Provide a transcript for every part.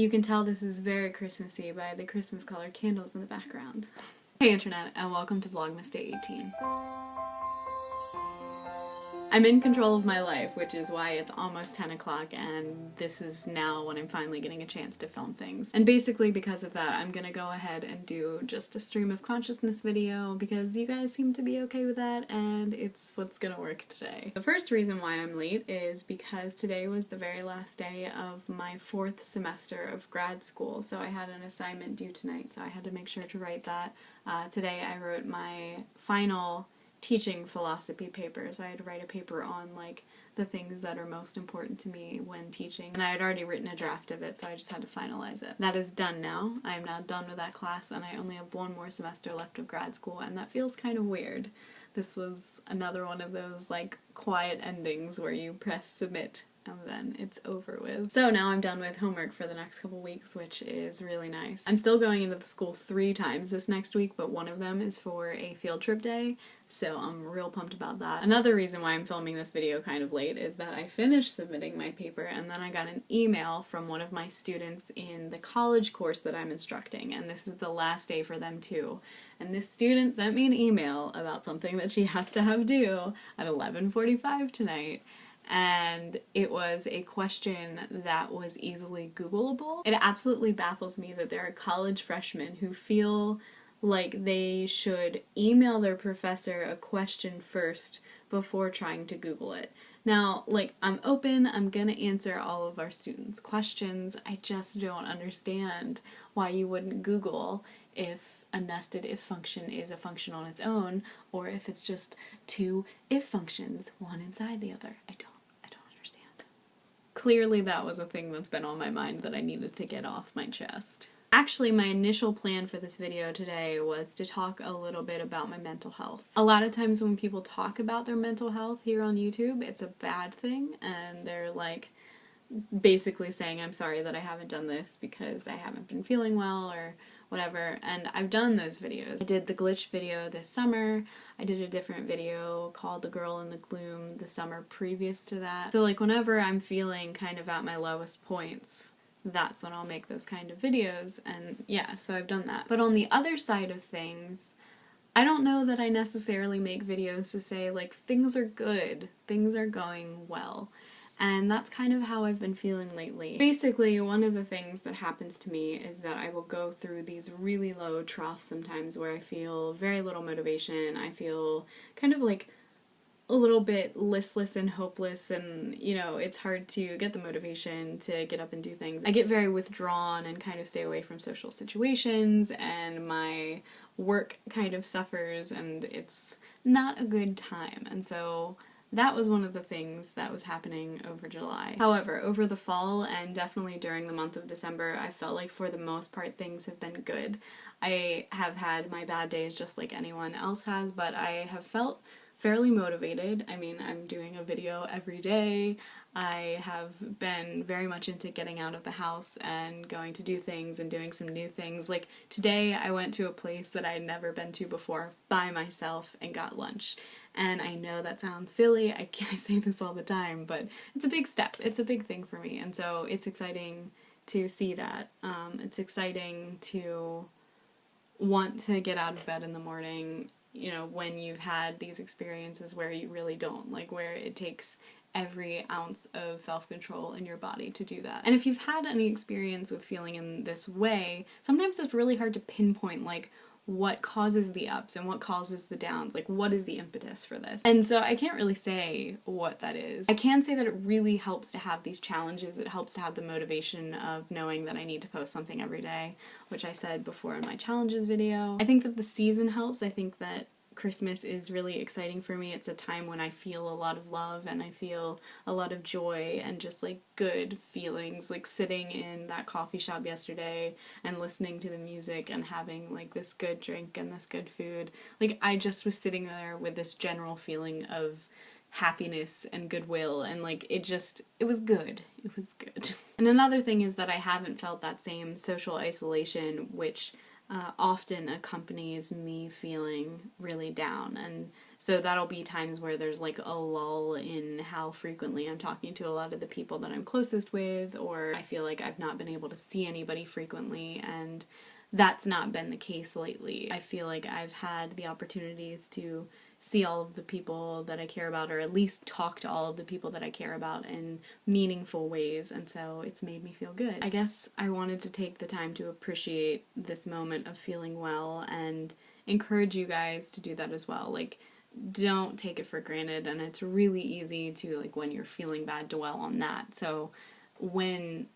You can tell this is very Christmassy by the Christmas colored candles in the background. Hey internet, and welcome to Vlogmas Day 18. I'm in control of my life, which is why it's almost 10 o'clock and this is now when I'm finally getting a chance to film things. And basically because of that, I'm gonna go ahead and do just a stream of consciousness video because you guys seem to be okay with that and it's what's gonna work today. The first reason why I'm late is because today was the very last day of my fourth semester of grad school, so I had an assignment due tonight, so I had to make sure to write that. Uh, today I wrote my final teaching philosophy papers. I had to write a paper on like the things that are most important to me when teaching. And I had already written a draft of it, so I just had to finalize it. That is done now. I am now done with that class and I only have one more semester left of grad school and that feels kind of weird. This was another one of those like quiet endings where you press submit and then it's over with. So now I'm done with homework for the next couple weeks, which is really nice. I'm still going into the school three times this next week, but one of them is for a field trip day, so I'm real pumped about that. Another reason why I'm filming this video kind of late is that I finished submitting my paper and then I got an email from one of my students in the college course that I'm instructing, and this is the last day for them too. And this student sent me an email about something that she has to have due at 11.45 tonight, and it was a question that was easily Googleable. It absolutely baffles me that there are college freshmen who feel like they should email their professor a question first before trying to Google it. Now, like, I'm open, I'm gonna answer all of our students' questions, I just don't understand why you wouldn't Google if a nested if function is a function on its own, or if it's just two if functions, one inside the other. I don't Clearly that was a thing that's been on my mind that I needed to get off my chest. Actually, my initial plan for this video today was to talk a little bit about my mental health. A lot of times when people talk about their mental health here on YouTube, it's a bad thing and they're like basically saying I'm sorry that I haven't done this because I haven't been feeling well or whatever, and I've done those videos. I did the glitch video this summer, I did a different video called The Girl in the Gloom the summer previous to that. So like whenever I'm feeling kind of at my lowest points, that's when I'll make those kind of videos, and yeah, so I've done that. But on the other side of things, I don't know that I necessarily make videos to say like things are good, things are going well and that's kind of how I've been feeling lately. Basically, one of the things that happens to me is that I will go through these really low troughs sometimes where I feel very little motivation, I feel kind of like a little bit listless and hopeless and you know it's hard to get the motivation to get up and do things. I get very withdrawn and kind of stay away from social situations and my work kind of suffers and it's not a good time and so that was one of the things that was happening over July. However, over the fall and definitely during the month of December, I felt like for the most part things have been good. I have had my bad days just like anyone else has, but I have felt fairly motivated. I mean, I'm doing a video every day. I have been very much into getting out of the house and going to do things and doing some new things. Like today I went to a place that I had never been to before by myself and got lunch. And I know that sounds silly, I, I say this all the time, but it's a big step. It's a big thing for me and so it's exciting to see that. Um, it's exciting to want to get out of bed in the morning you know, when you've had these experiences where you really don't, like where it takes every ounce of self-control in your body to do that. And if you've had any experience with feeling in this way, sometimes it's really hard to pinpoint like what causes the ups and what causes the downs, like what is the impetus for this. And so I can't really say what that is. I can say that it really helps to have these challenges, it helps to have the motivation of knowing that I need to post something every day, which I said before in my challenges video. I think that the season helps, I think that Christmas is really exciting for me. It's a time when I feel a lot of love and I feel a lot of joy and just like good feelings like sitting in that coffee shop yesterday and listening to the music and having like this good drink and this good food. Like I just was sitting there with this general feeling of happiness and goodwill and like it just it was good it was good and another thing is that I haven't felt that same social isolation which uh, often accompanies me feeling really down and So that'll be times where there's like a lull in how frequently I'm talking to a lot of the people that I'm closest with, or I feel like I've not been able to see anybody frequently, and that's not been the case lately. I feel like I've had the opportunities to see all of the people that I care about, or at least talk to all of the people that I care about in meaningful ways, and so it's made me feel good. I guess I wanted to take the time to appreciate this moment of feeling well and encourage you guys to do that as well. Like, don't take it for granted, and it's really easy to, like, when you're feeling bad, to dwell on that. So, when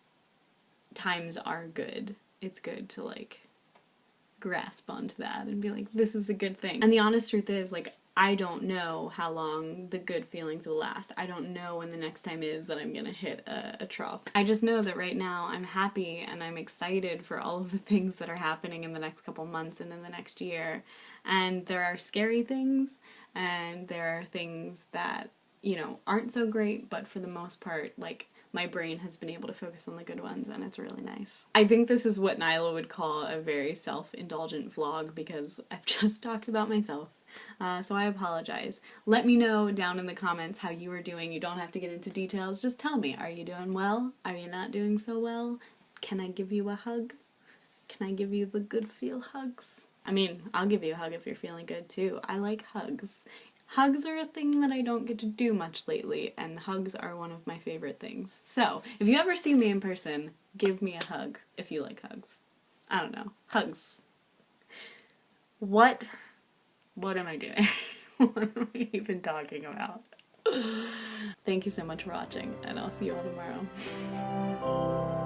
times are good, it's good to, like, grasp onto that and be like, this is a good thing. And the honest truth is, like, I don't know how long the good feelings will last. I don't know when the next time is that I'm gonna hit a, a, trough. I just know that right now I'm happy and I'm excited for all of the things that are happening in the next couple months and in the next year. And there are scary things and there are things that, you know, aren't so great, but for the most part, like, my brain has been able to focus on the good ones and it's really nice. I think this is what Nyla would call a very self-indulgent vlog because I've just talked about myself uh, so I apologize. Let me know down in the comments how you are doing. You don't have to get into details. Just tell me, are you doing well? Are you not doing so well? Can I give you a hug? Can I give you the good feel hugs? I mean, I'll give you a hug if you're feeling good too. I like hugs. Hugs are a thing that I don't get to do much lately, and hugs are one of my favorite things. So, if you ever see me in person, give me a hug if you like hugs. I don't know. Hugs. What what am I doing? what am I even talking about? Thank you so much for watching, and I'll see you all tomorrow.